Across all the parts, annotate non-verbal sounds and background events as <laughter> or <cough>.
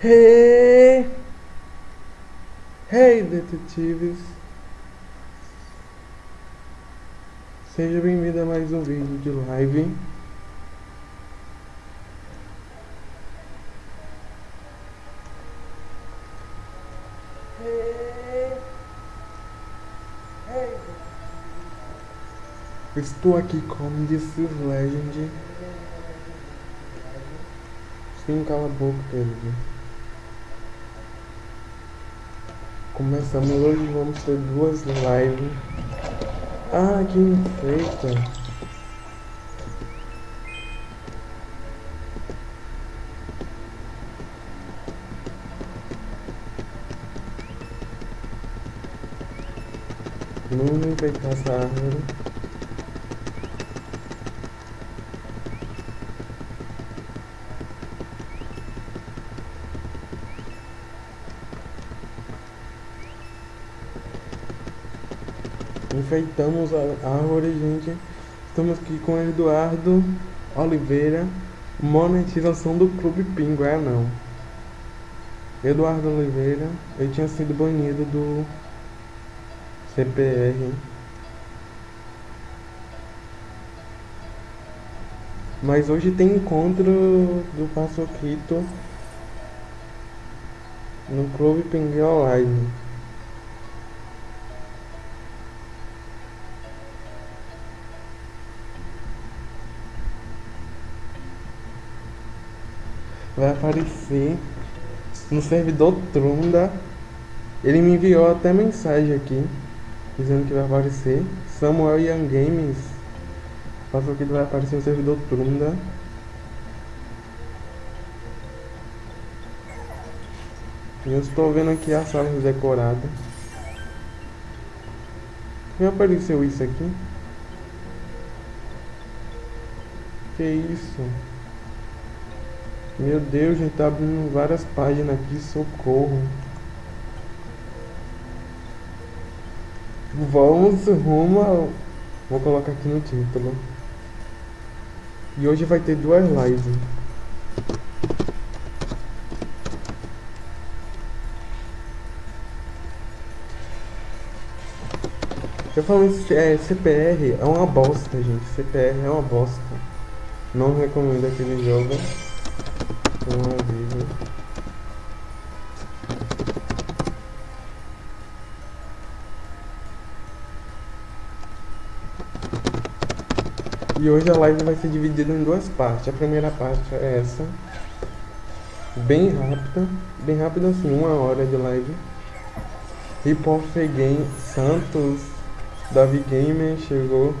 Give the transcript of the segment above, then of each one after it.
Hey! Hey, detetives! Seja bem-vindo a mais um vídeo de live. Estou aqui com This is Legend. Sim, cala a boca, querido. Começamos hoje, vamos ter duas lives. Ah, que enfeita. Vamos enfeitar essa árvore. Enfeitamos a árvore, gente. Estamos aqui com Eduardo Oliveira. Monetização do Clube Pingo, é não. Eduardo Oliveira, ele tinha sido banido do CPR. Mas hoje tem encontro do Paçoquito no Clube Pinguim Online. Vai aparecer no servidor Trunda. Ele me enviou até mensagem aqui dizendo que vai aparecer. Samuel Young Games. Passou que vai aparecer no servidor Trunda. E eu estou vendo aqui a sala decorada. Me apareceu isso aqui? Que isso? Meu Deus, gente, tá abrindo várias páginas aqui, socorro. Vamos rumo ao... Vou colocar aqui no título. E hoje vai ter duas lives. Eu falo é, CPR é uma bosta, gente. CPR é uma bosta. Não recomendo aquele jogo E hoje a live vai ser dividida em duas partes. A primeira parte é essa. Bem rápida. Bem rápida assim, uma hora de live. Hip Game Santos. Davi Gamer chegou.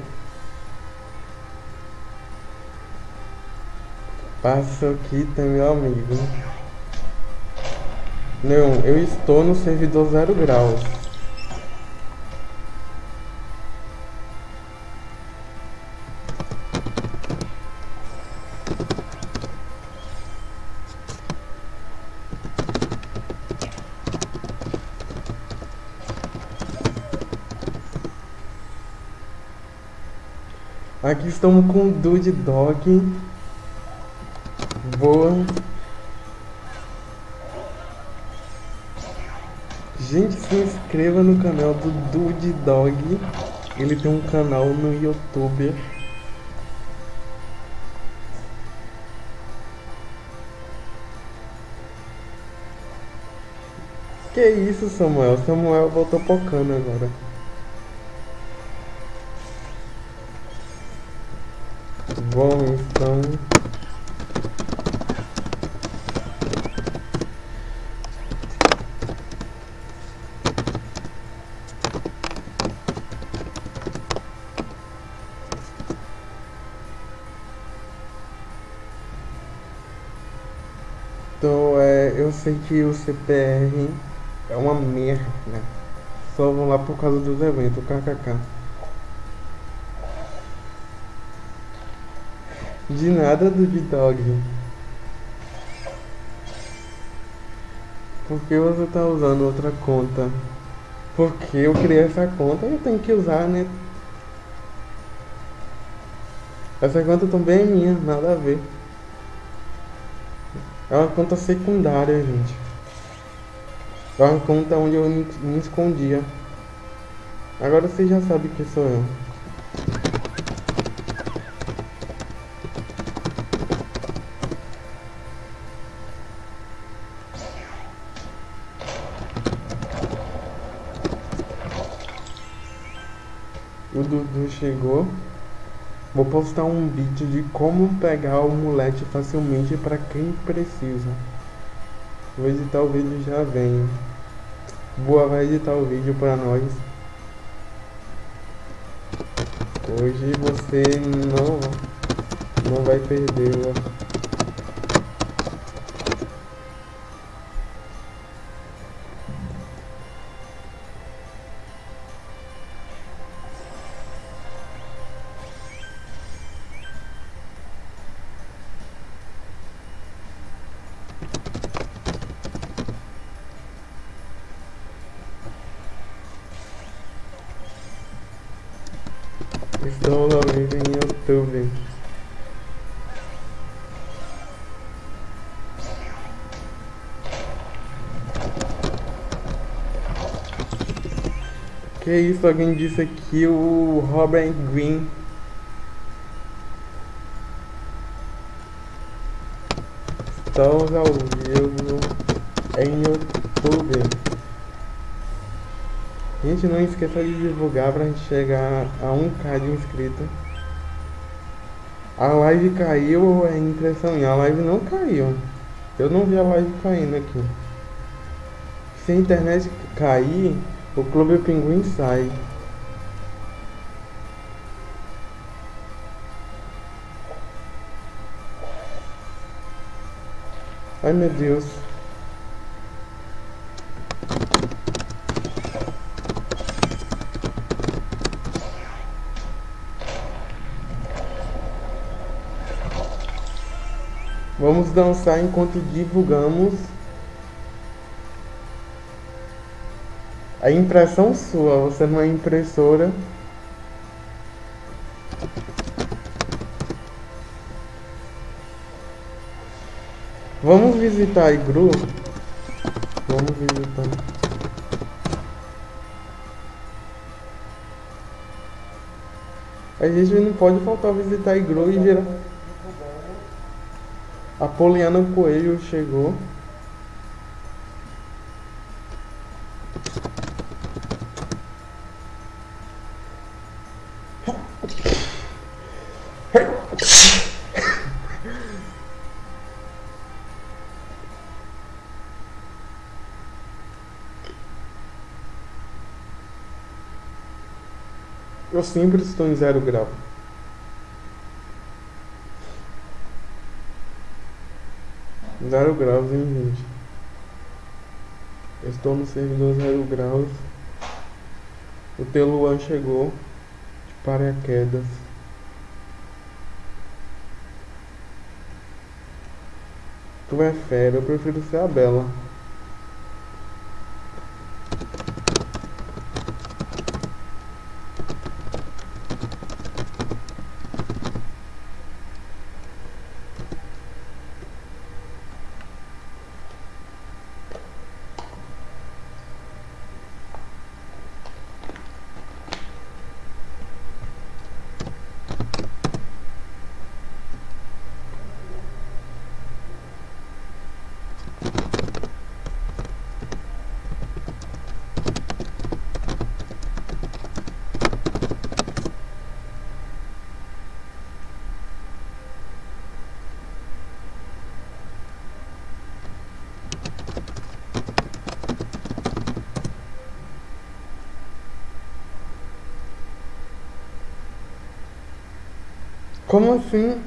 Paçoquita, meu amigo. Não, eu estou no servidor zero graus. Aqui estamos com o Dude Dog. Boa. Gente, se inscreva no canal do Dude Dog. Ele tem um canal no YouTube. Que isso, Samuel? Samuel voltou pocando agora. Bom, então... eu sei que o CPR é uma merda. Né? Só vão lá por causa dos eventos, kkk. De nada do dog. Por que você tá usando outra conta? Porque eu criei essa conta e eu tenho que usar, né? Essa conta também é minha, nada a ver. É uma conta secundária, gente. É uma conta onde eu me escondia. Agora você já sabe que sou eu. O Dudu chegou. Vou postar um vídeo de como pegar o mulete facilmente para quem precisa. Vou editar o vídeo já venho. Boa vai editar o vídeo para nós. Hoje você não, não vai perder. Estamos Que isso, alguém disse aqui o Robert Green. Estamos ao vivo em YouTube. Gente, não esqueça de divulgar pra gente chegar a 1k de inscrito. A live caiu ou é impressão minha? A live não caiu. Eu não vi a live caindo aqui. Se a internet cair, o Clube Pinguim sai. Ai meu Deus. Vamos dançar enquanto divulgamos a impressão sua. Você não é impressora. Vamos visitar a igru? Vamos visitar. A gente não pode faltar visitar a igru e gerar. Apoliano Coelho chegou. Eu sempre estou em zero grau. Zero graus, hein, gente? estou no servidor zero graus. O Teluan chegou de paraquedas. Tu é fera, eu prefiro ser a Bela. Como assim?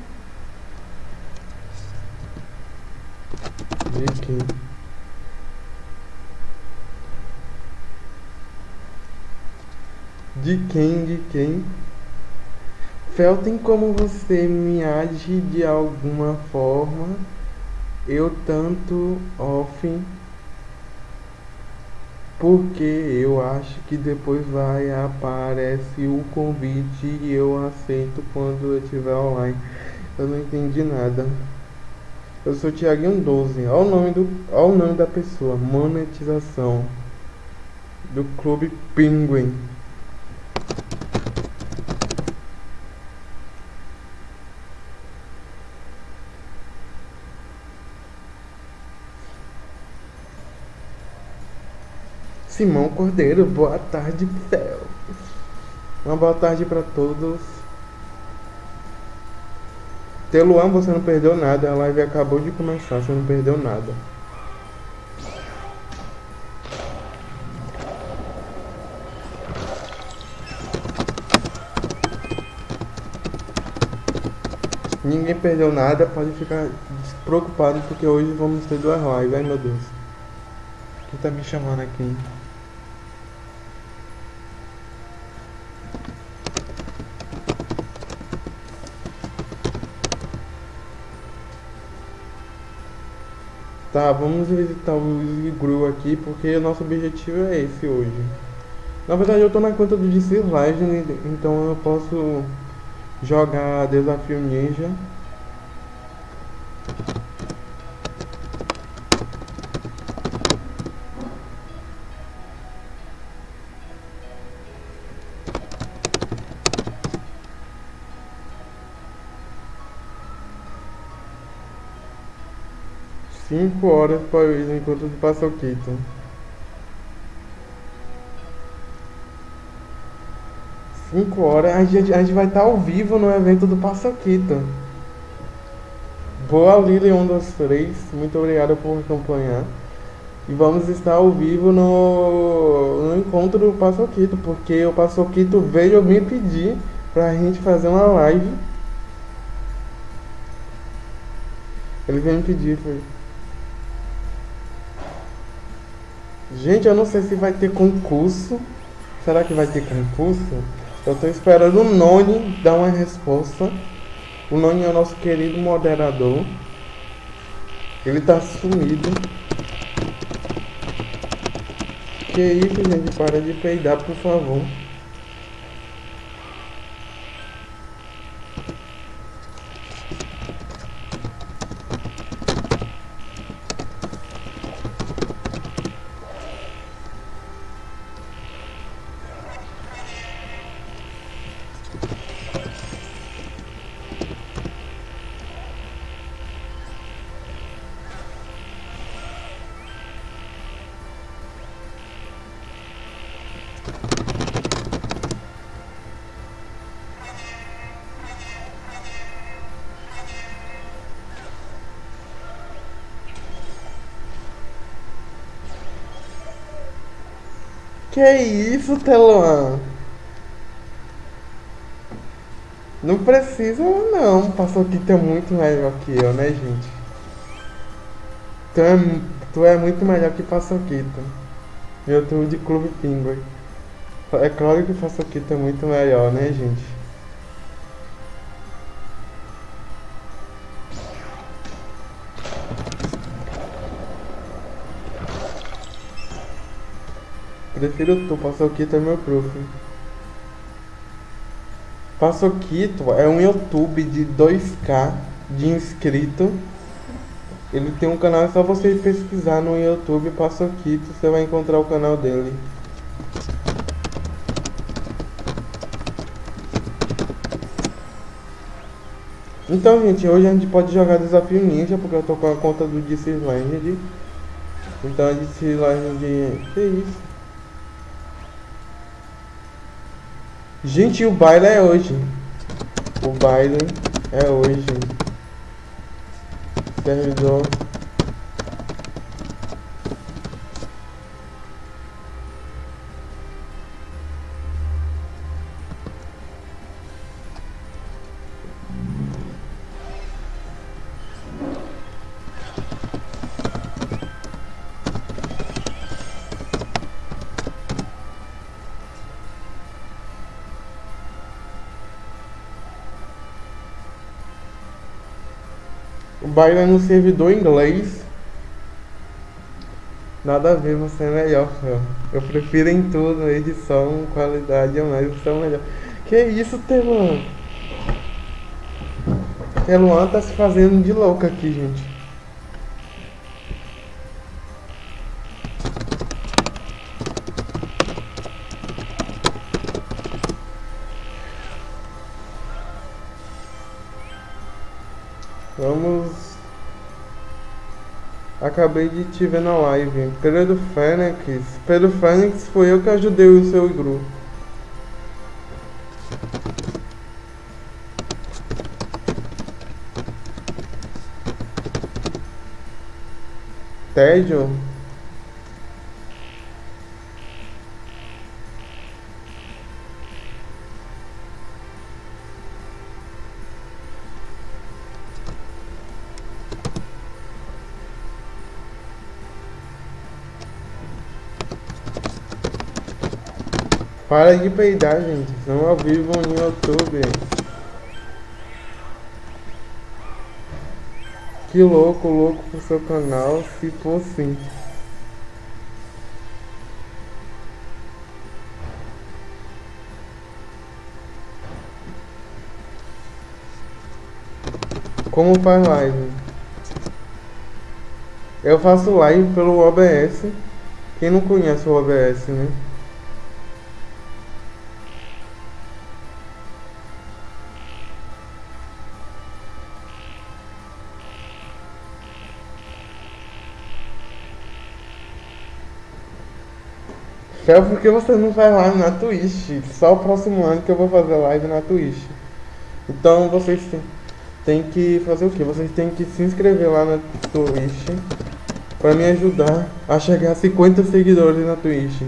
De quem? De quem? De quem? Fel, tem como você me age de alguma forma? Eu tanto off porque eu acho que depois vai aparece o convite e eu aceito quando eu estiver online. Eu não entendi nada. Eu sou Thiaguinho 12. Olha o nome do, olha o nome da pessoa. Monetização do Clube Penguin. Simão Cordeiro, boa tarde, céu. Uma boa tarde para todos. Teluan, você não perdeu nada. A live acabou de começar, você não perdeu nada. Ninguém perdeu nada, pode ficar despreocupado porque hoje vamos ter duas lives. Ai meu Deus. Quem tá me chamando aqui? Tá, vamos visitar o Gru aqui porque o nosso objetivo é esse hoje. Na verdade eu tô na conta do DC Legend, então eu posso jogar Desafio Ninja. Cinco horas para o encontro do Paçoquito. Cinco horas, a gente, a gente vai estar ao vivo no evento do Paçoquito. Boa Lili, um dos três. Muito obrigado por acompanhar. E vamos estar ao vivo no, no encontro do Paçoquito, porque o Paçoquito veio me pedir pra gente fazer uma live. Ele veio me pedir, foi. Gente, eu não sei se vai ter concurso. Será que vai ter concurso? Eu tô esperando o Noni dar uma resposta. O Noni é o nosso querido moderador. Ele tá sumido. Que isso, gente? Para de peidar, por favor. Que isso, Teluan? Não precisa não, passou aqui é muito melhor que eu, né gente? Tu é, tu é muito melhor que Paçoquita. YouTube de Clube Pinguim. É claro que Paçoquita é muito melhor, né gente? Prefiro tu, Paçoquito é meu prof. Paçoquito é um YouTube de 2k de inscrito. Ele tem um canal, é só você pesquisar no YouTube Paçoquito, você vai encontrar o canal dele. Então, gente, hoje a gente pode jogar Desafio Ninja, porque eu tô com a conta do DC Land. Então, a DC Land... Que isso? Gente, o baile é hoje. O baile é hoje. Servidor. Baila no servidor inglês. Nada a ver, você é melhor. Eu prefiro em tudo, edição, qualidade, mas você é melhor. Que isso, Teluan? Teluan tá se fazendo de louca aqui, gente. Acabei de te ver na live. Pedro Fênix. Pedro Fênix foi eu que ajudei o seu grupo. Tédio? Para de peidar, gente. Estamos ao vivo no YouTube. Que louco, louco pro seu canal, se for sim. Como faz live? Eu faço live pelo OBS. Quem não conhece o OBS, né? Fel, por que você não faz live na Twitch? Só o próximo ano que eu vou fazer live na Twitch. Então vocês têm que fazer o que? Vocês têm que se inscrever lá na Twitch para me ajudar a chegar a 50 seguidores na Twitch.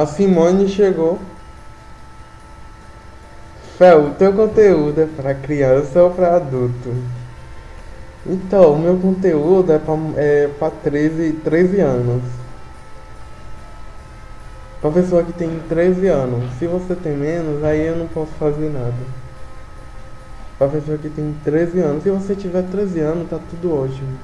A Simone chegou. Fel, o teu conteúdo é para criança ou para adulto? Então, o meu conteúdo é para é pra 13, 13 anos. Pra pessoa que tem 13 anos. Se você tem menos, aí eu não posso fazer nada. Pra pessoa que tem 13 anos. Se você tiver 13 anos, tá tudo ótimo.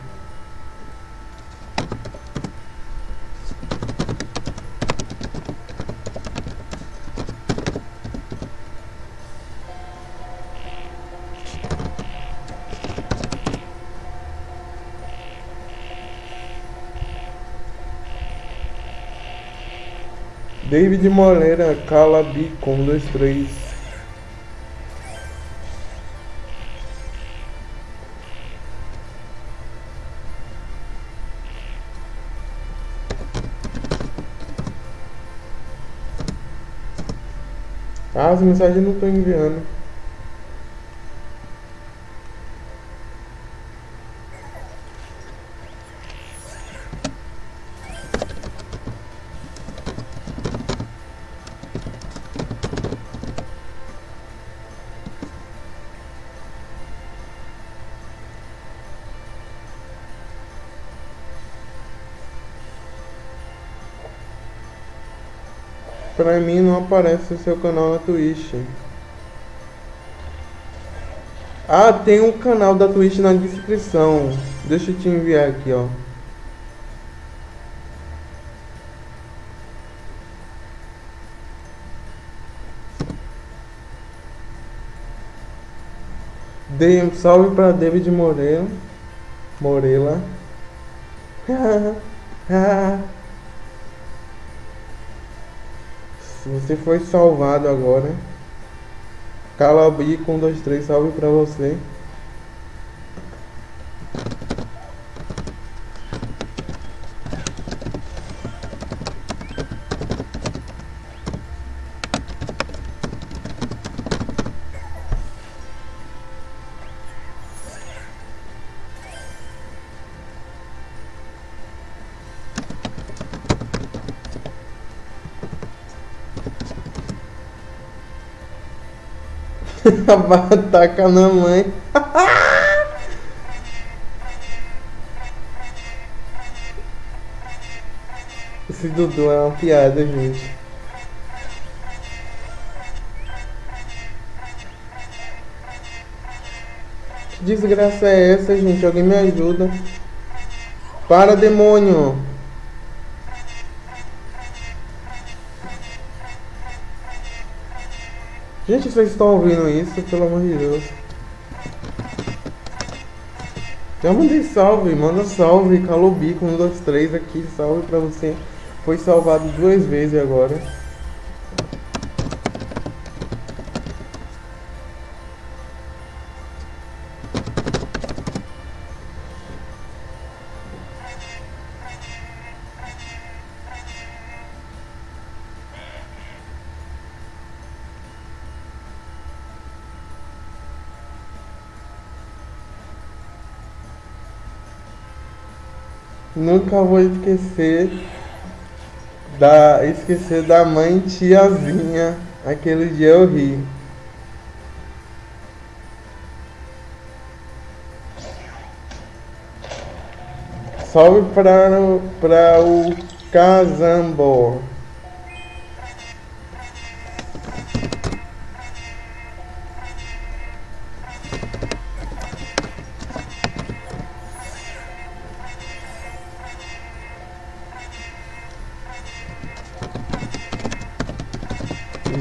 David Moreira, Calabi, com dois, três. Ah, as mensagens não estão enviando. Pra mim não aparece o seu canal na Twitch. Ah, tem um canal da Twitch na descrição. Deixa eu te enviar aqui, ó. Dei um salve para David Moreira. Morela. <laughs> Você foi salvado agora. Calabi com 2, 3, salve pra você. <laughs> Ataca na mãe. <laughs> Esse Dudu é uma piada, gente. Que desgraça é essa, gente? Alguém me ajuda. Para, demônio. Gente, vocês estão ouvindo isso? Pelo amor de Deus. Já mandei salve, manda salve, Calobico, 1, 2, 3 aqui, salve pra você. Foi salvado duas vezes agora. Nunca vou esquecer da esquecer da mãe tiazinha. Aquele dia eu ri. Salve para o, para o Casambor.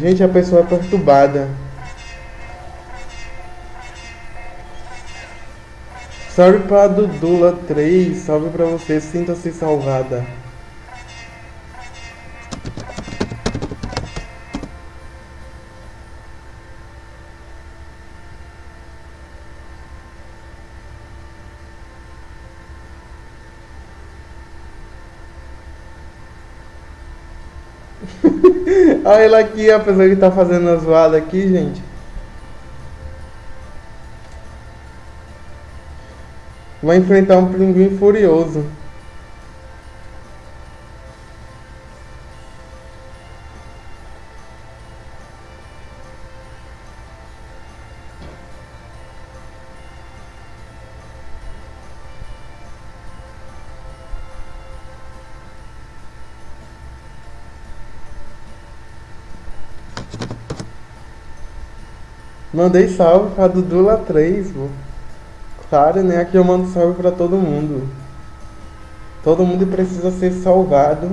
Gente, a pessoa é perturbada. Salve pra Dudula 3, salve pra você, sinta-se salvada. Olha ela aqui, a pessoa que tá fazendo a zoada aqui, gente. Vai enfrentar um pinguim furioso. Mandei salve pra Dudula 3, pô. Claro, né? Aqui eu mando salve pra todo mundo. Todo mundo precisa ser salvado.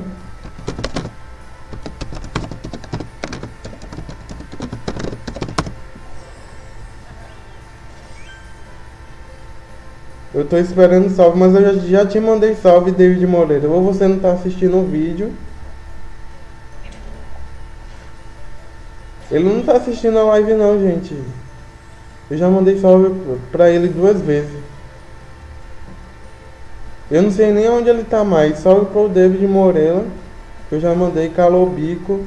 Eu tô esperando salve, mas eu já, já te mandei salve, David Moreira. Ou você não tá assistindo o vídeo. Ele não tá assistindo a live não, gente. Eu já mandei salve pra ele duas vezes. Eu não sei nem onde ele tá mais. Salve pro David Moreira. Eu já mandei Calobico.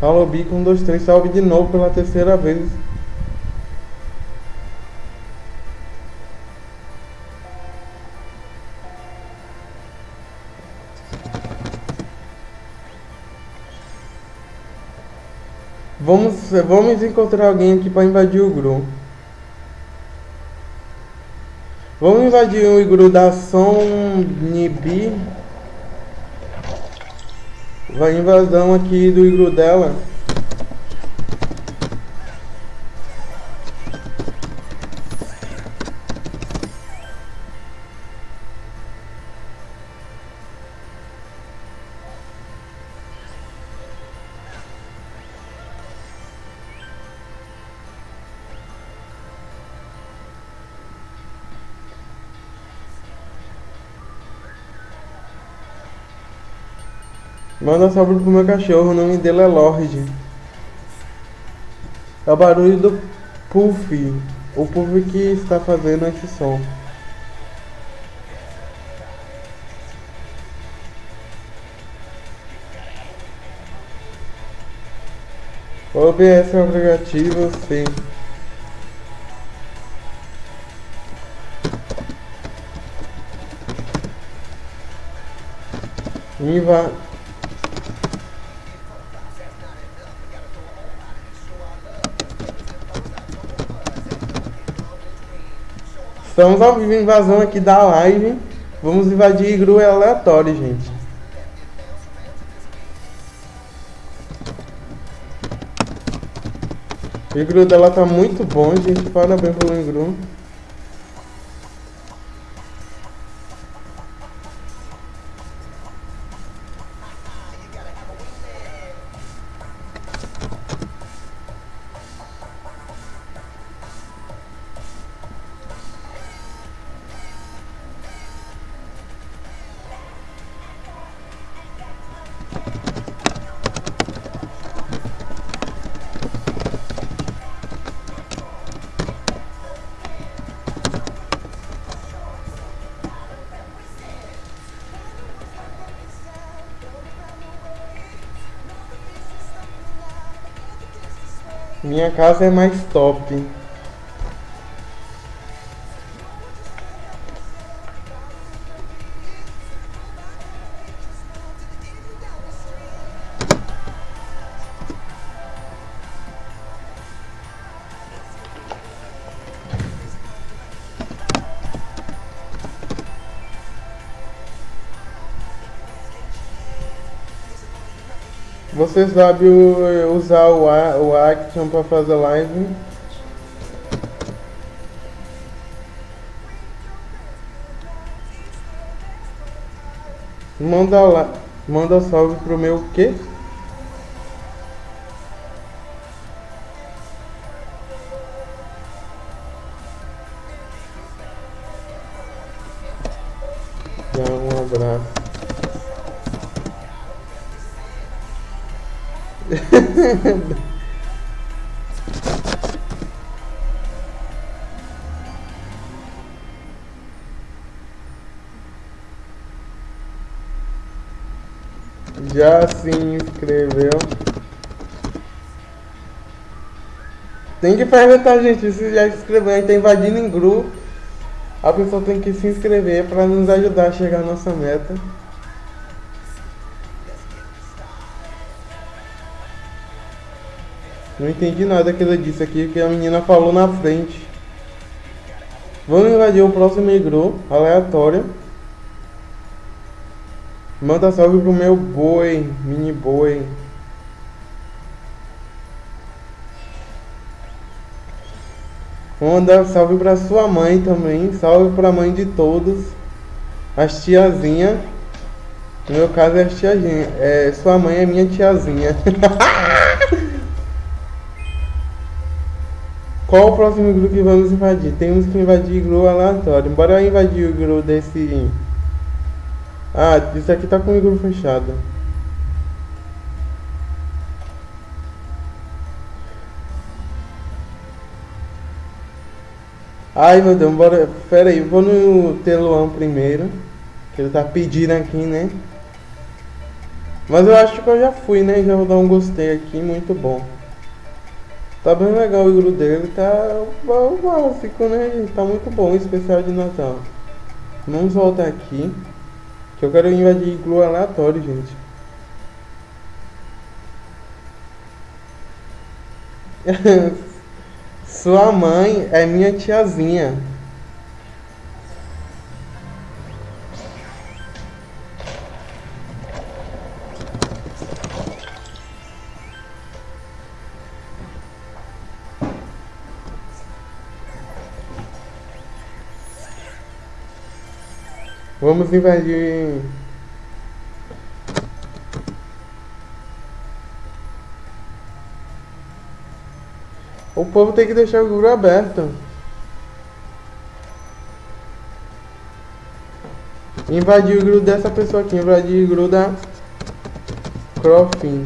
Calobico 1, 2, 3. Salve de novo pela terceira vez. Vamos, vamos encontrar alguém aqui para invadir o Gru. Vamos invadir o igru da Som Nibi. Vai invasão aqui do igru dela. Manda salve pro meu cachorro, o nome dele é Lorde. É o barulho do Puff. O Puff que está fazendo esse som. O OBS é um aplicativo, sim. Inva Estamos ao vivo invasão aqui da live. Vamos invadir igru aleatório, gente. O igru dela tá muito bom, gente. Parabéns pelo igru. Minha casa é mais top. Você sabe usar o, o Action para fazer live? Manda lá, manda salve pro meu quê? <laughs> Já se inscreveu? Tem que perguntar, gente, se já se inscreveu. A gente tá invadindo em grupo. A pessoa tem que se inscrever para nos ajudar a chegar à nossa meta. Não entendi nada que ela disse aqui, que a menina falou na frente. Vamos invadir o próximo igru, aleatório. Manda salve pro meu boi, mini boi. Vou mandar salve pra sua mãe também. Salve pra mãe de todos. As tiazinha. No meu caso é as tiazinha. É, sua mãe é minha tiazinha. <laughs> Qual o próximo grupo que vamos invadir? Temos que invadir grupo aleatório. Bora invadir o grupo desse. Ah, isso aqui tá com o grupo fechado. Ai meu Deus, bora. Pera aí, vou no Teluan primeiro. Que ele tá pedindo aqui, né? Mas eu acho que eu já fui, né? Já vou dar um gostei aqui, muito bom. Tá bem legal o iglu dele, tá bom, básico, né? gente? Tá muito bom, especial de Natal. Vamos voltar aqui. Que eu quero invadir iglu aleatório, gente. <laughs> Sua mãe é minha tiazinha. Vamos invadir. O povo tem que deixar o grupo aberto. Invadir o grupo dessa pessoa aqui. Invadir o grupo da Crofin.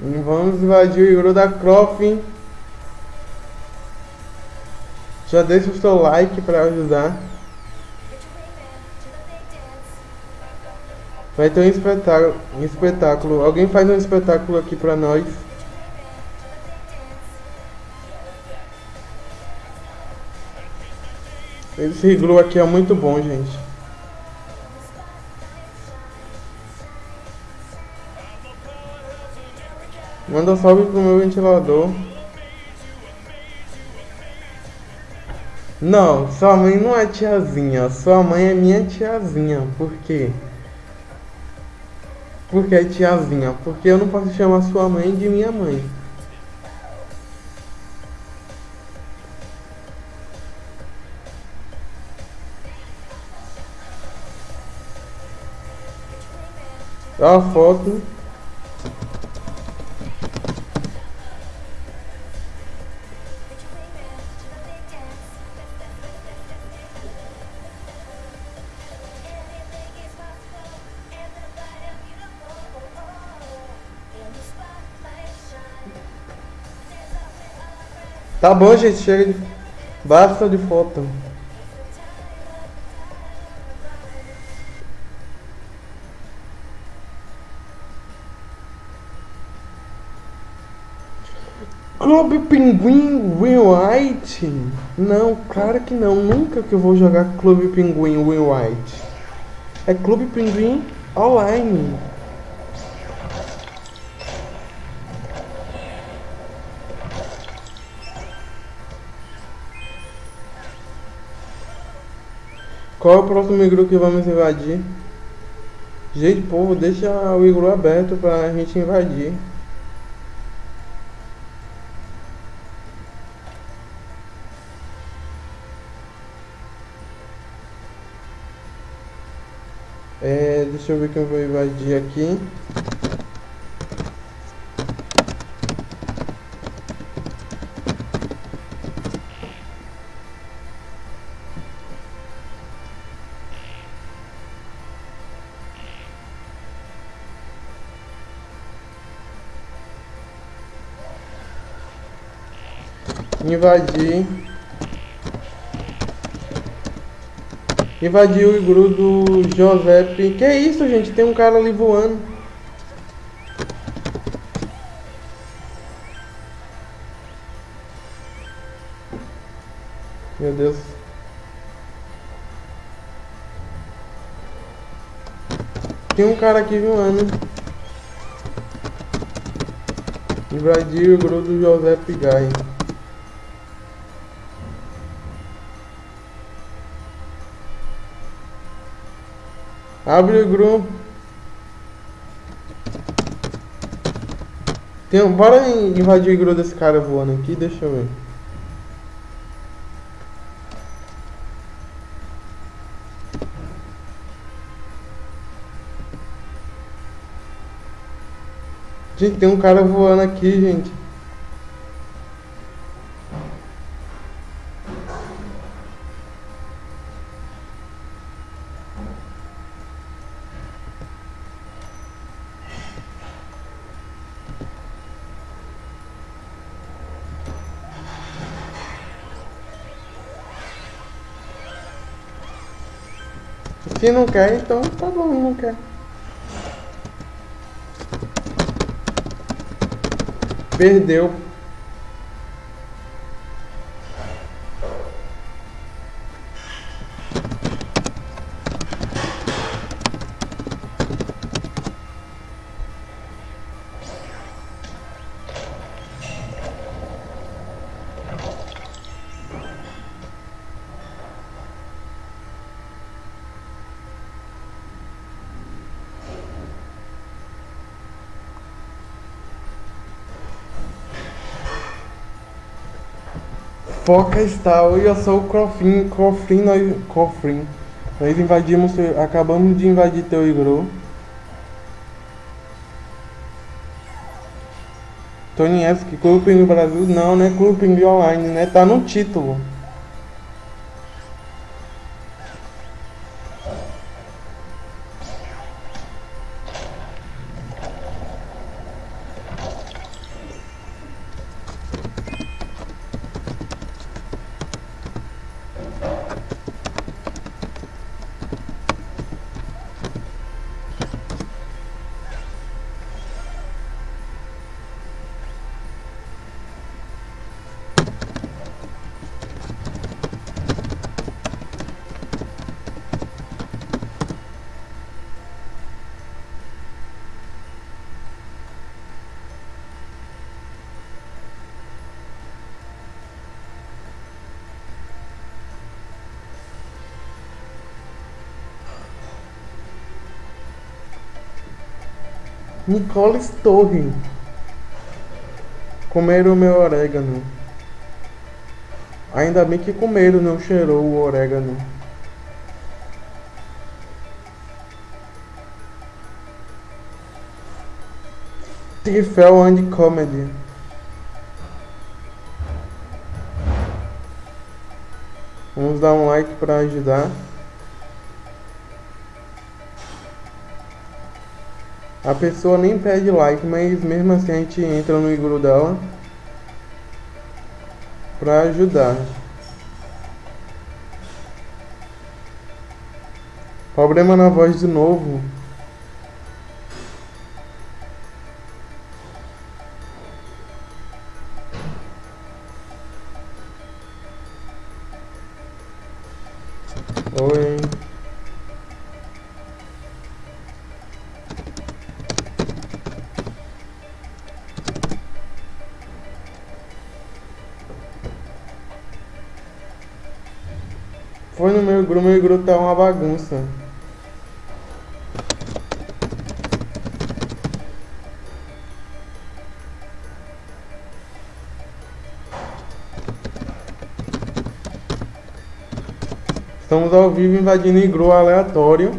Vamos invadir o igru da Crofin. Já deixa o seu like para ajudar. Vai ter um espetáculo, um espetáculo. Alguém faz um espetáculo aqui pra nós. Esse iglu aqui é muito bom, gente. Manda salve pro meu ventilador. Não, sua mãe não é tiazinha. Sua mãe é minha tiazinha. Por quê? Porque é tiazinha. Porque eu não posso chamar sua mãe de minha mãe. A foto. Tá bom, gente, chega de. Basta de foto. Clube Pinguim White? Não, claro que não. Nunca que eu vou jogar Clube Pinguim White. É Clube Pinguim Online. Qual é o próximo igru que vamos invadir? Gente, povo, deixa o igru aberto pra gente invadir. É, deixa eu ver quem eu vou invadir aqui. Invadir. Invadiu o igru do Josep. Que isso, gente? Tem um cara ali voando. Meu Deus. Tem um cara aqui voando. Invadiu o igru do Josep Gai. Abre o grupo. Tem um, bora invadir o grupo desse cara voando aqui, deixa eu ver. Gente, tem um cara voando aqui, gente. Se não quer, então tá bom, não quer. Perdeu. Foca está, eu sou o Crofin, Crofin, nós, Crofin. Nós invadimos, acabamos de invadir teu igru. Tonieski, Clube no Brasil, não, né? Clube Online, né? Tá no título. Nicolas Torre. Comeram meu orégano. Ainda bem que comeram, não cheirou o orégano. Tifel and Comedy. Vamos dar um like para ajudar. A pessoa nem pede like, mas mesmo assim a gente entra no igru dela. pra ajudar. Problema na voz de novo. Foi no meu grupo, meu grupo tá uma bagunça. Estamos ao vivo invadindo igru aleatório.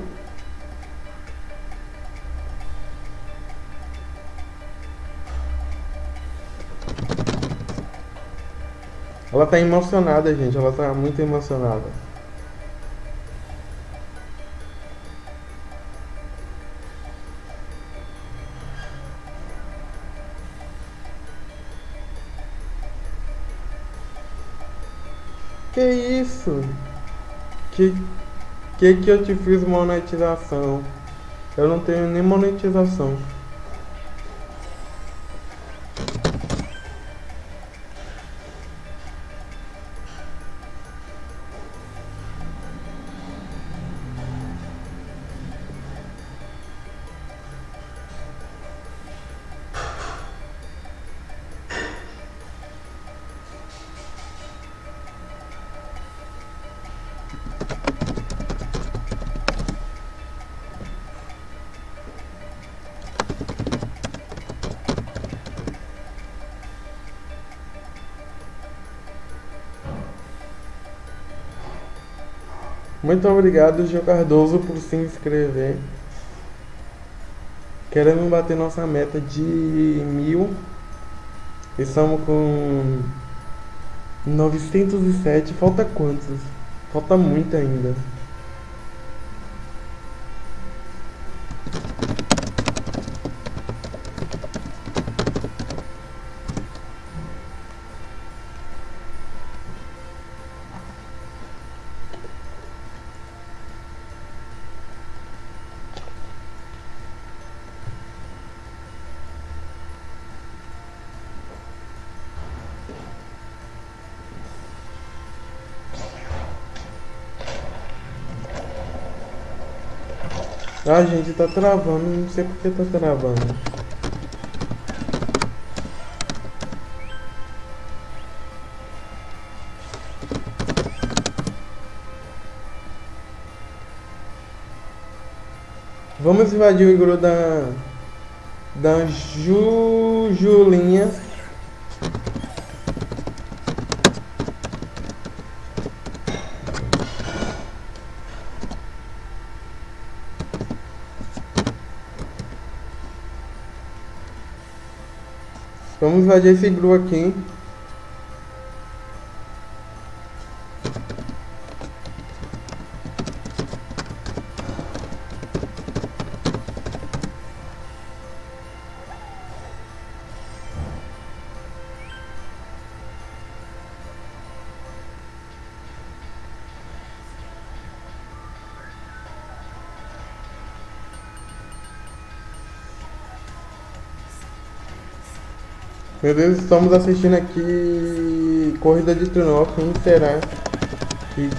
Ela tá emocionada, gente. Ela tá muito emocionada. Que que eu te fiz monetização? Eu não tenho nem monetização. Muito obrigado, Gil Cardoso, por se inscrever. Queremos bater nossa meta de mil. Estamos com 907. Falta quantos? Falta muito ainda. Ah, gente, tá travando. Não sei por que tá travando. Vamos invadir o igru da... Da Jujulinha. Vamos invadir esse iglu aqui. Meu Deus, estamos assistindo aqui Corrida de Trunó, quem será que...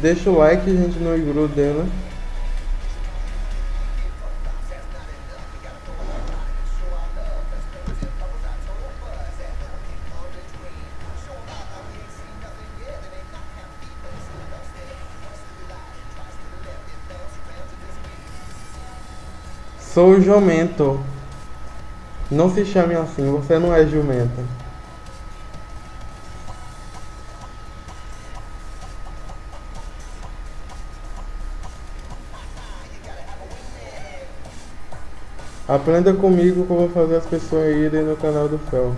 Deixa o like, gente, no igru dela. Sou jumento. Não se chame assim, você não é jumenta. Aprenda comigo como fazer as pessoas irem no canal do Fel.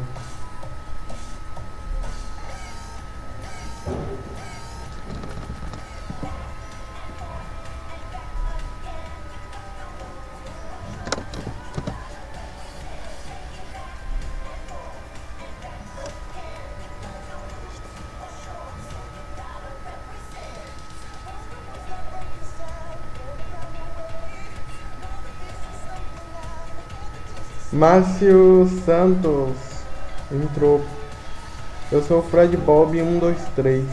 Márcio Santos entrou. Eu sou o Fred Bob 123.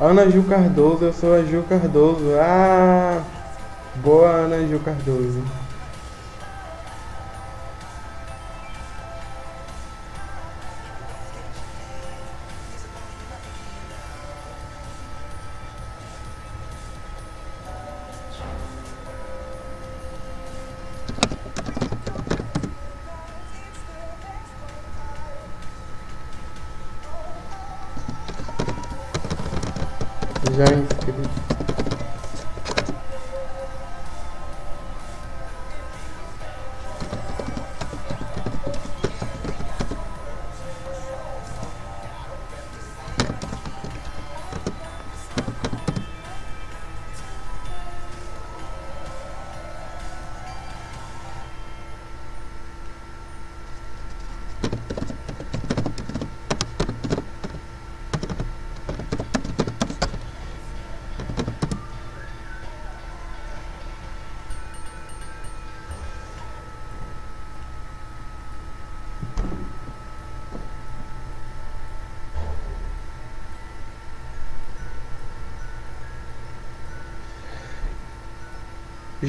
Ana Gil Cardoso, eu sou a Gil Cardoso. Ah! Boa Ana Gil Cardoso.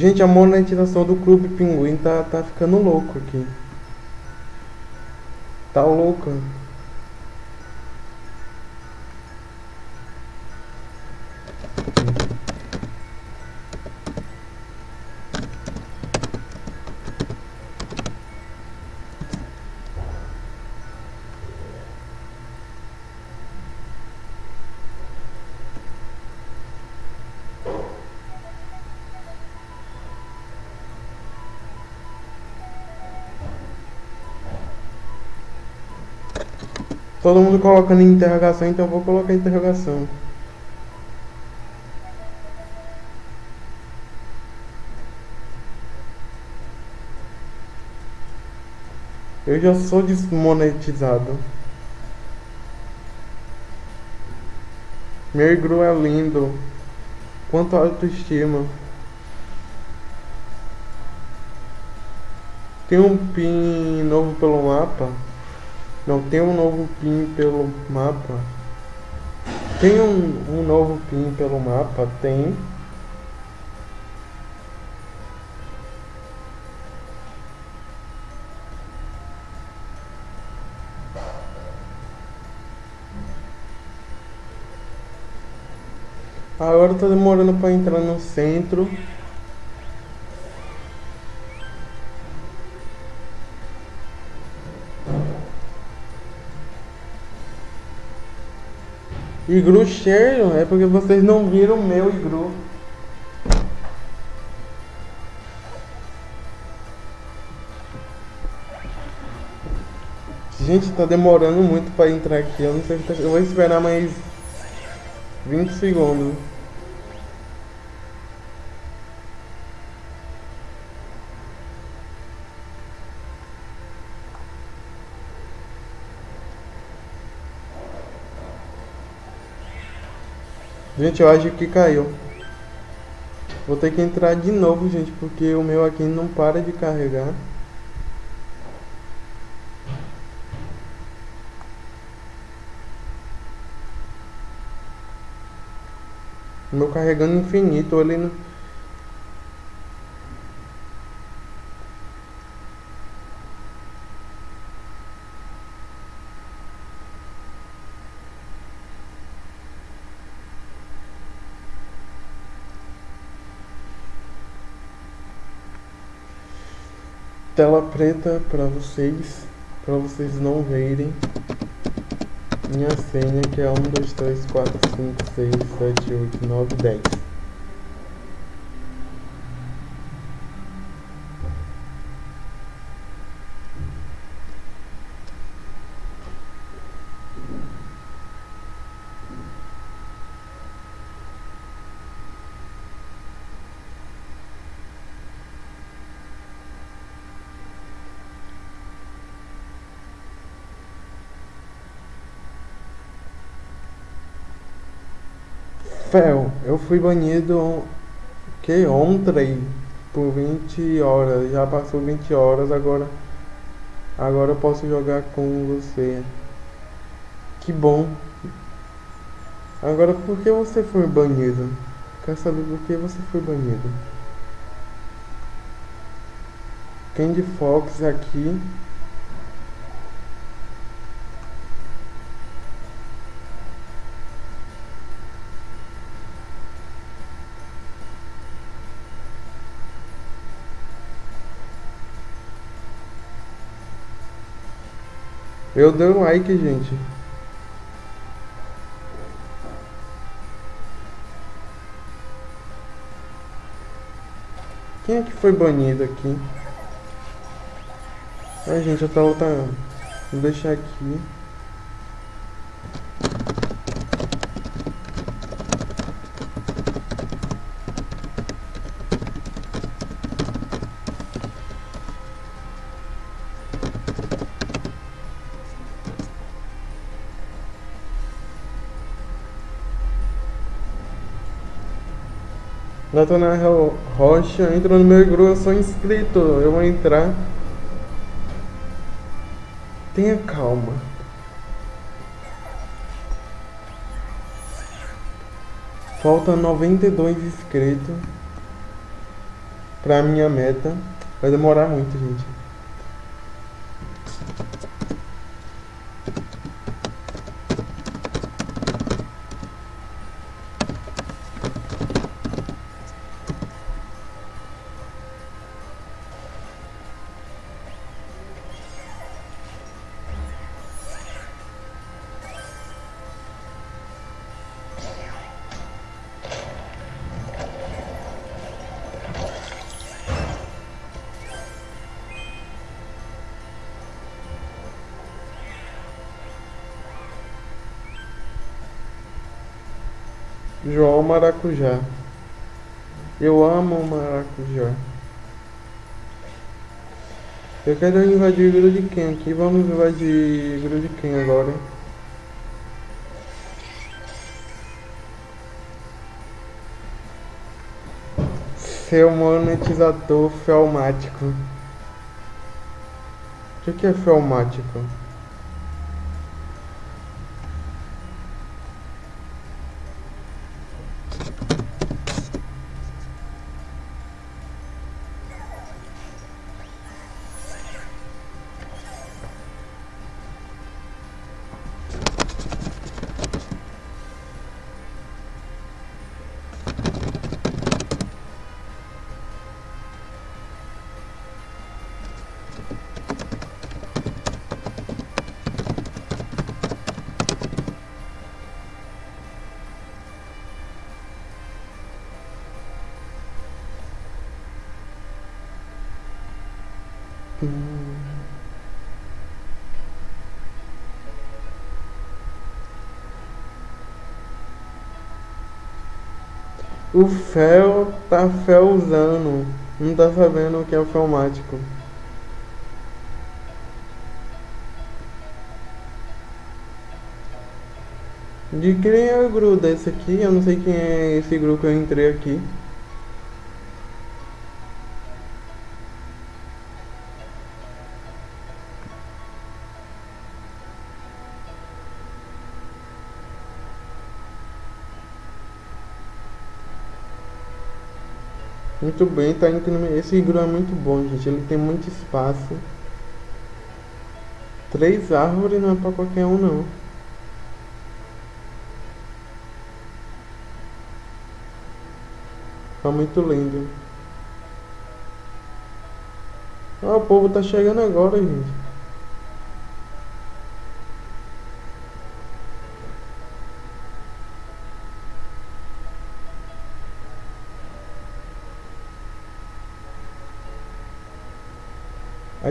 Gente, a monetização do Clube Pinguim tá, tá ficando louco aqui. Tá louca. Todo mundo colocando interrogação, então eu vou colocar interrogação. Eu já sou desmonetizado. Meu igru é lindo. Quanto autoestima. Tem um pin novo pelo mapa. Não tem um novo pin pelo mapa. Tem um, um novo pin pelo mapa? Tem. Agora tá demorando para entrar no centro. Igru cheio é porque vocês não viram meu igru. Gente, tá demorando muito para entrar aqui. Eu não sei se tá... Eu vou esperar mais 20 segundos. Gente, eu acho que caiu. Vou ter que entrar de novo, gente, porque o meu aqui não para de carregar. O meu carregando infinito, ele não... tela preta para vocês, para vocês não verem minha senha que é 1, 2, 3, 4, 5, 6, 7, 8, 9, 10. Fel, eu fui banido que ontem por 20 horas. Já passou 20 horas, agora agora eu posso jogar com você. Que bom. Agora por que você foi banido? Quer saber por que você foi banido? Candy Fox aqui Eu dei um like, gente. Quem é que foi banido aqui? Ai, gente, eu tô voltando. Vou deixar aqui. Natanael Rocha, entra no meu grupo, eu sou inscrito, eu vou entrar. Tenha calma. Falta 92 inscritos pra minha meta. Vai demorar muito, gente. Maracujá. Eu amo maracujá. Eu quero invadir quem aqui? Vamos invadir quem agora? Seu monetizador felmático. O que é felmático? O Fel tá felzando. Não tá sabendo o que é o felmático. De quem é o grupo desse aqui? Eu não sei quem é esse grupo que eu entrei aqui. Muito bem, tá incrível. Esse grupo é muito bom, gente. Ele tem muito espaço. Três árvores não é pra qualquer um, não. Tá muito lindo. Ah, o povo tá chegando agora, gente.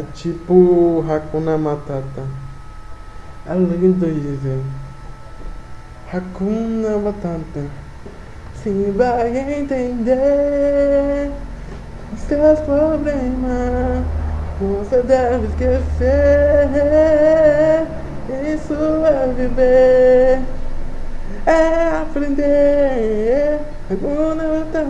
É tipo Hakuna Matata. É lindo isso. Hakuna Matata. Sim, vai entender os seus problemas. Você deve esquecer. Isso é viver. é aprender. Agora tá,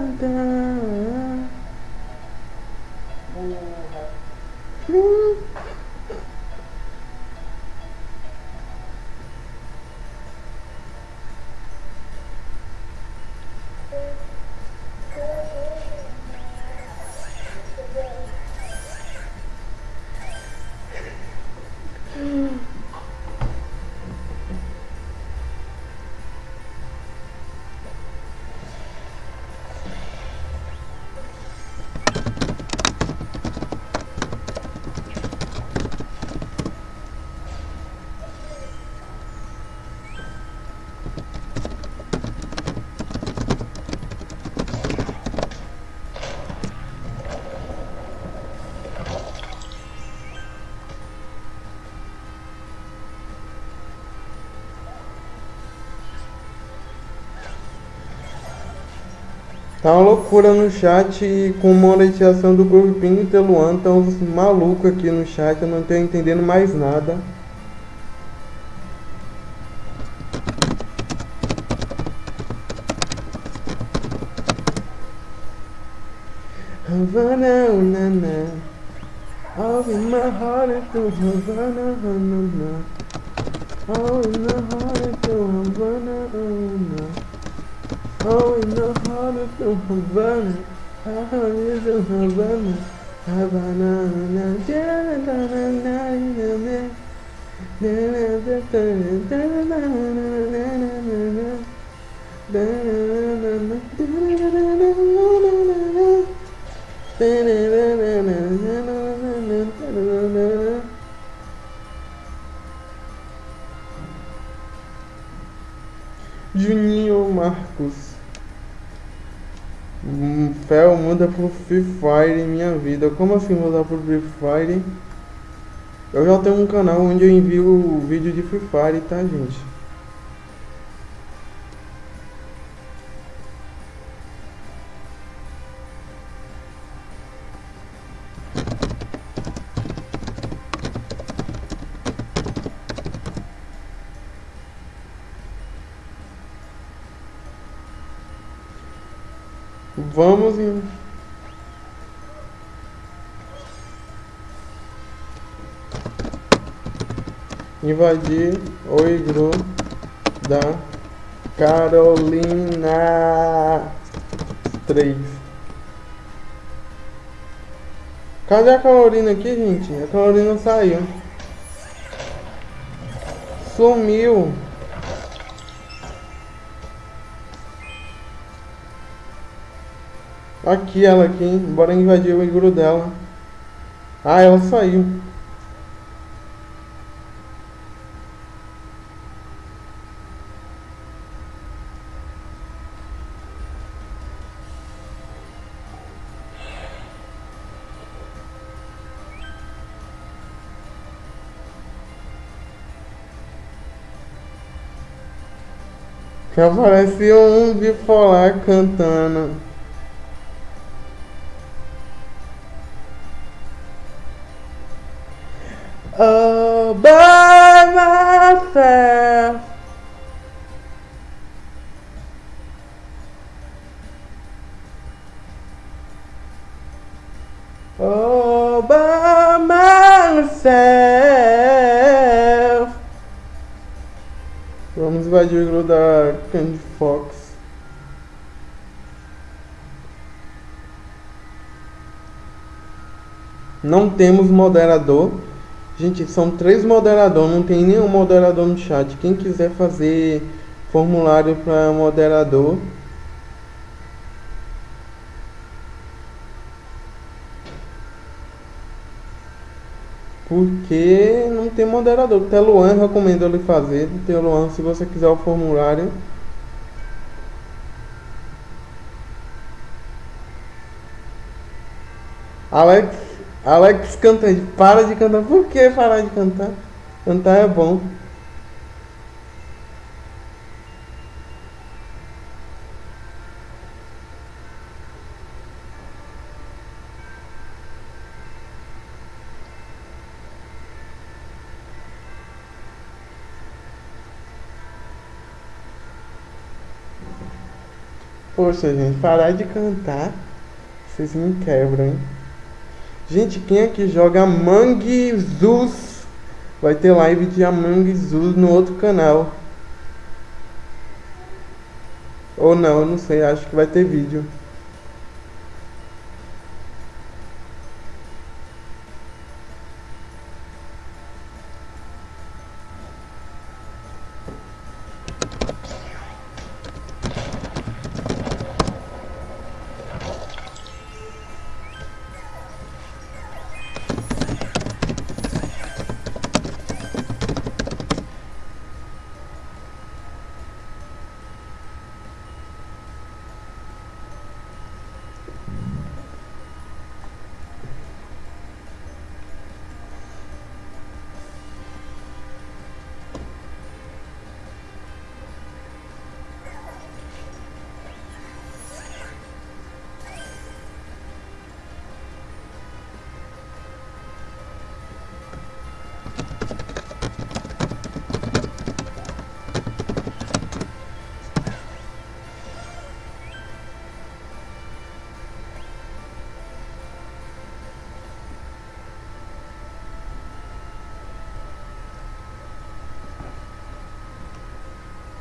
Tá uma loucura no chat com monetização do grupinho de Luan. Tá uns malucos aqui no chat, eu não tô entendendo mais nada. Havana, na, All in my heart is to Havana, na, na. All in my heart is to Havana, na. Oh, in the heart of the Havana, heart is a Havana, Havana, na na na na Fel muda pro Free Fire em minha vida. Como assim mudar pro Free Fire? Eu já tenho um canal onde eu envio vídeo de Free Fire, tá, gente? Vamos em... invadir o iglu da Carolina 3. Cadê a Carolina aqui, gente? A Carolina saiu. Sumiu. Aqui ela aqui, bora invadir o igru dela. Ah, ela saiu. Apareceu um bipolar cantando. Invadir o grupo da Candy Fox. Não temos moderador. Gente, são três moderadores, não tem nenhum moderador no chat. Quem quiser fazer formulário para moderador, Porque tem moderador. O Luan recomendo ele fazer. Luan, se você quiser o formulário. Alex Alex cantando, para de cantar. Por que parar de cantar? Cantar é bom. Poxa, gente, parar de cantar. Vocês me quebram, hein? Gente, quem aqui joga Among Us? Vai ter live de Among Us no outro canal. Ou não, não sei, acho que vai ter vídeo.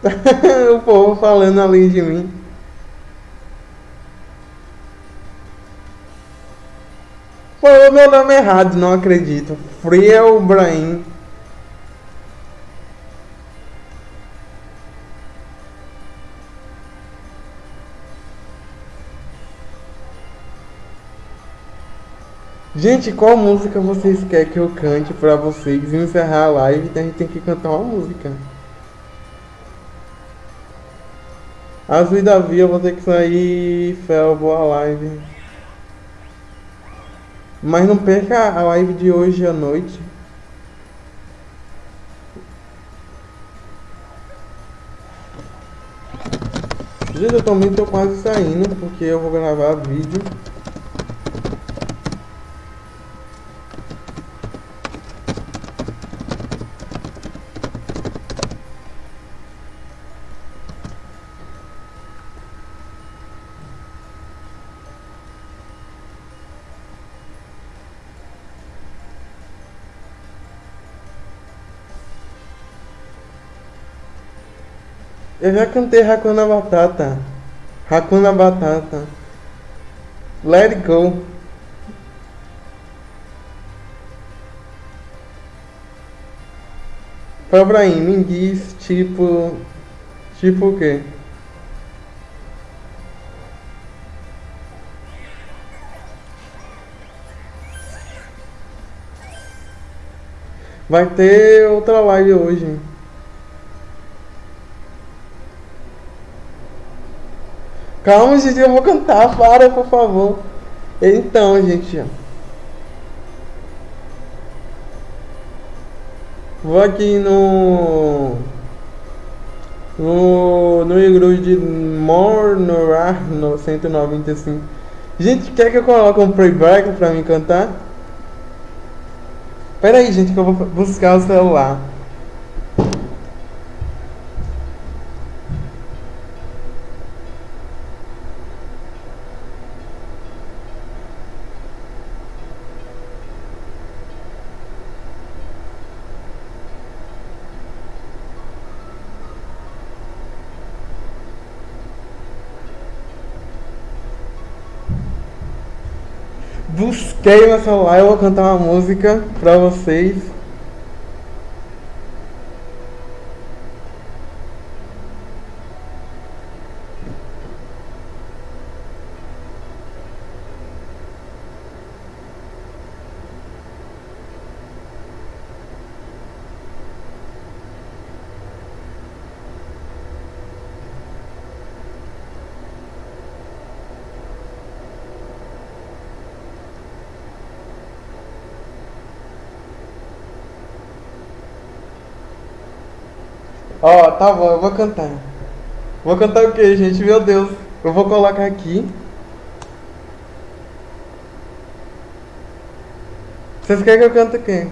<laughs> o povo falando além de mim. Falou meu nome errado, não acredito. Friel Brahim. Gente, qual música vocês querem que eu cante pra vocês encerrar a live? A gente tem que cantar uma música. Azul e Davi, eu vou ter que sair. Fel, boa live. Mas não perca a live de hoje à noite. Gente, eu também tô quase saindo porque eu vou gravar vídeo. Eu já cantei Hakuna Batata. Hakuna Batata. Let it go. Pra Abraham, me diz tipo. Tipo o quê? Vai ter outra live hoje. Calma, gente, eu vou cantar, para, por favor. Então, gente. Vou aqui no. No. No igreja de Mornorar no 195. Gente, quer que eu coloque um playback pra me cantar? Pera aí, gente, que eu vou buscar o celular. Busquei meu celular, eu vou cantar uma música pra vocês. Ó, tá bom, eu vou cantar. Vou cantar o que, gente? Meu Deus. Eu vou colocar aqui. Vocês querem que eu cante quem?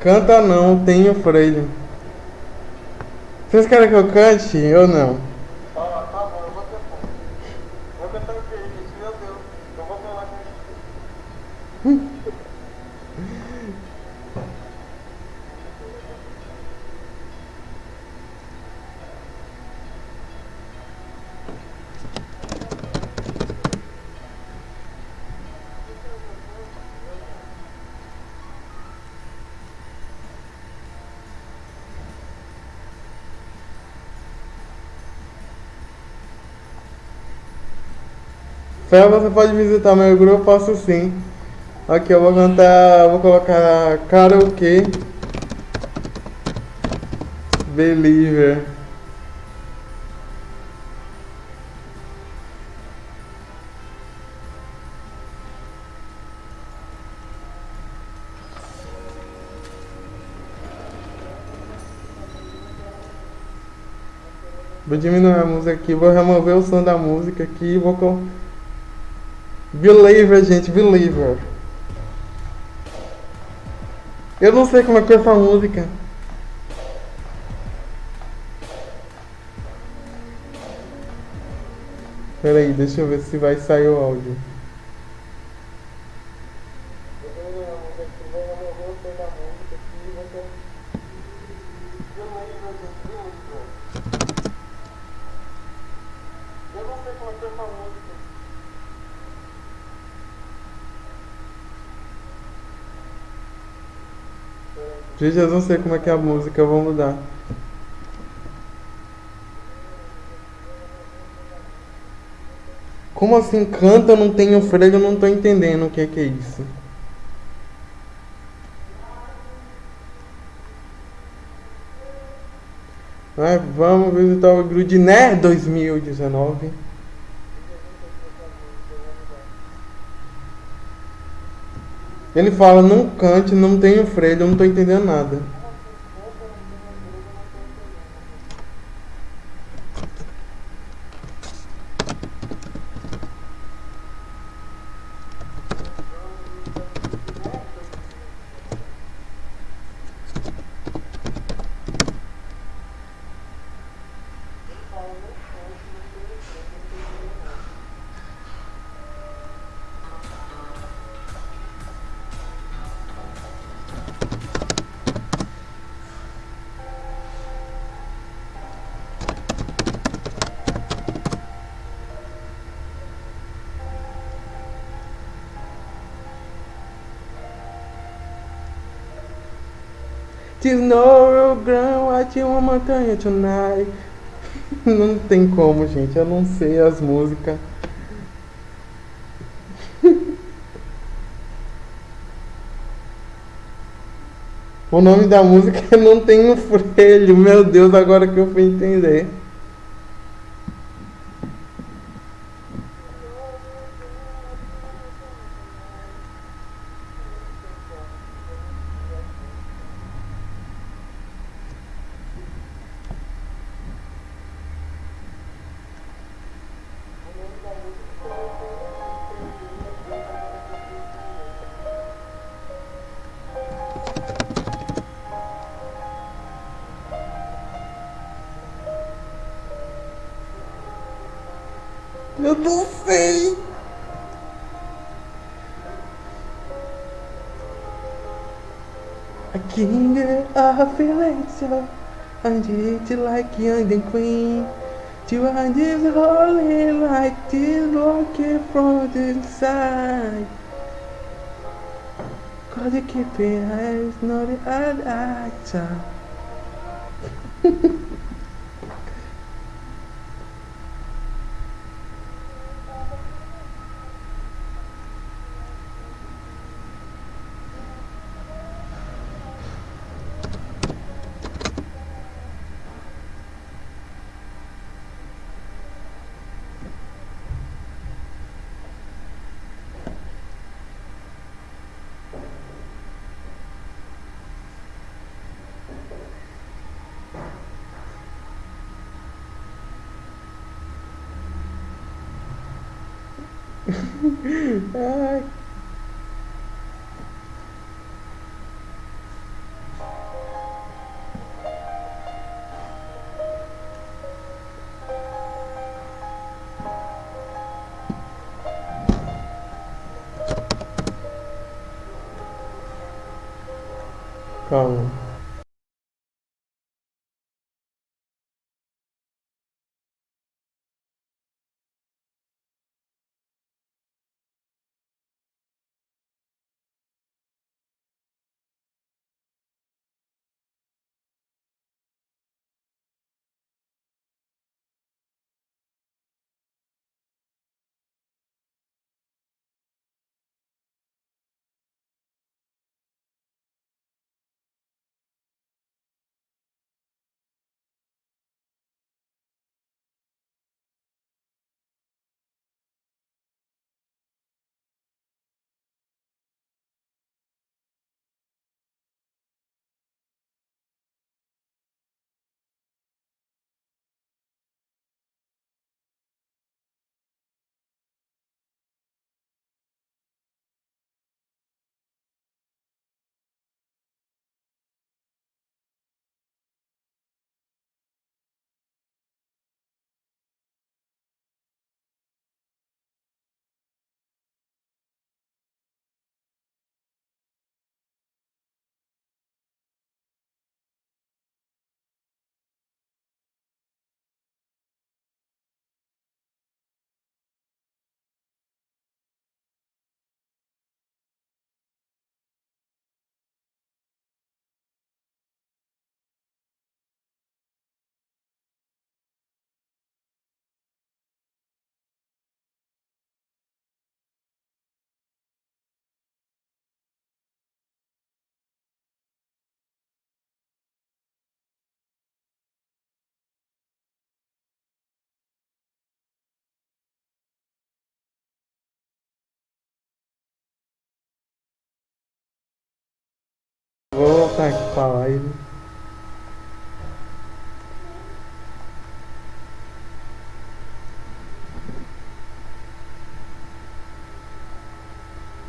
Canta não, tenho freio. Vocês querem que eu cante ou não? Ó, tá bom, eu vou cantar. Vou cantar o quê, gente? Meu Deus. Eu vou falar com Fel, você pode visitar meu grupo? Posso sim. Aqui eu vou cantar, vou colocar karaokê. Believer. Vou diminuir a música aqui, vou remover o som da música aqui e vou Believer, gente, Believer. Eu não sei como é que é essa música. Pera aí, deixa eu ver se vai sair o áudio. Vou terminar a música aqui, vou remover o som da música aqui e vou cantar. Beleza, gente, beleza. Eu não sei como é que é essa música. Gente, eu não sei como é que é a música, eu vou mudar. Como assim canta, não tem o freio, eu não tô entendendo o que é que é isso. Vamos visitar o Grudiné 2019. Ele fala, não cante, não tenho freio, eu não tô entendendo nada. Tesouro grão, ate uma montanha tonight. <laughs> Não tem como, gente. Eu não sei as músicas. <laughs> O nome da música é <laughs> Não Tenho Freio. Meu Deus, agora que eu fui entender. King of Valencia, and it like young and queen. To this holy like this walking from the side. Cause you keep it eyes, not the actor. <laughs> còn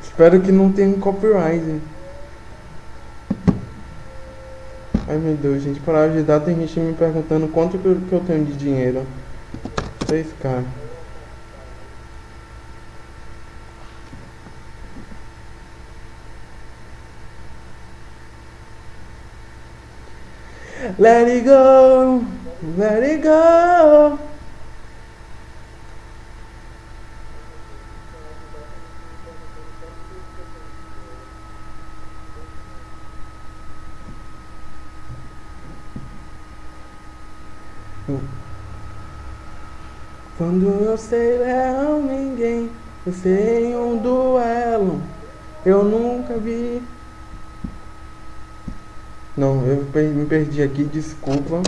Espero que não tenha copyright. Ai meu Deus, gente, para ajudar tem gente me perguntando quanto que eu tenho de dinheiro. 6k. Let it go, let it go. Quando eu sei leão ninguém, eu sei um duelo, eu nunca vi. Não, eu me perdi aqui, desculpa.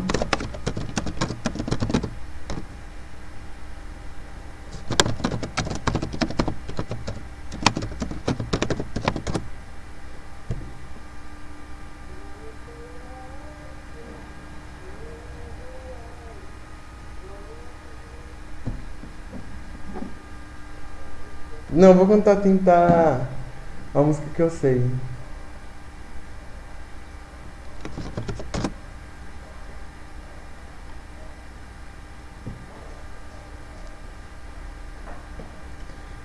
Não, vou tentar tentar a música que eu sei.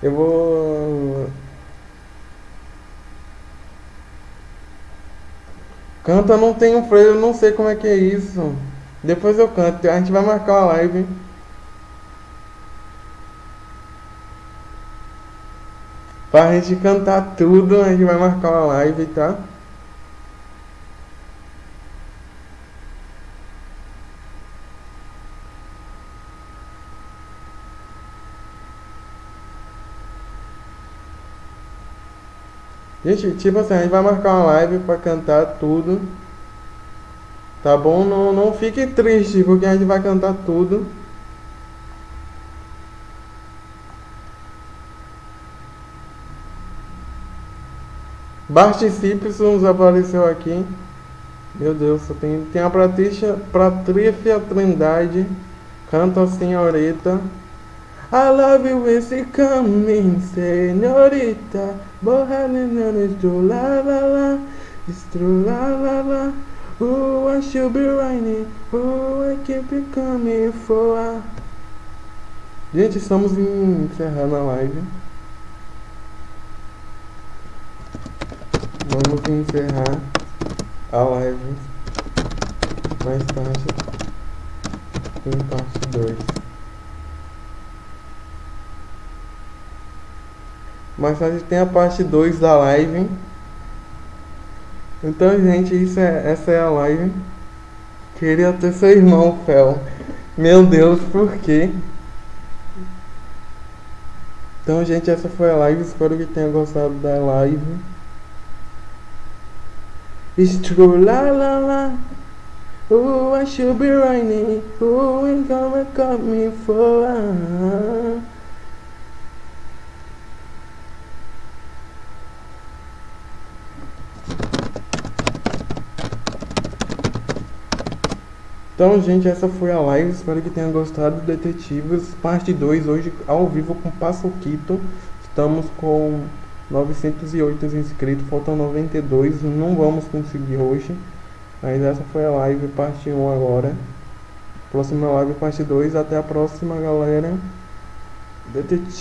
Eu vou. Canta não tem um freio, eu não sei como é que é isso. Depois eu canto, a gente vai marcar uma live. Pra gente cantar tudo, a gente vai marcar uma live, tá? Gente, tipo assim, a gente vai marcar uma live pra cantar tudo. Tá bom? Não, não fique triste, porque a gente vai cantar tudo. Participe, se nos apareceu aqui. Meu Deus, só tem, tem a Patrícia, Trindade. Canta senhorita. I love you when she coming, señorita. Bohemian is true, la la la. It's true, la la la. Oh, I should be raining. Oh, I keep it coming for. Gente, estamos encerrando a live. Vamos encerrar. a live mais tarde em parte 2. Mais tarde tem a parte 2 da live. Então, gente, isso é, essa é a live. Queria ter seu irmão, Fel. Meu Deus, por quê? Então, gente, essa foi a live. Espero que tenha gostado da live. It's true, la la la. Oh, I should be running. Oh, ain't gonna cut me for. Então, gente, essa foi a live. Espero que tenha gostado. Detetives, parte 2, hoje ao vivo com Passoquito. Estamos com 908 inscritos, faltam 92. Não vamos conseguir hoje. Mas essa foi a live, parte 1 agora. Próxima live, parte 2. Até a próxima, galera. Detetive.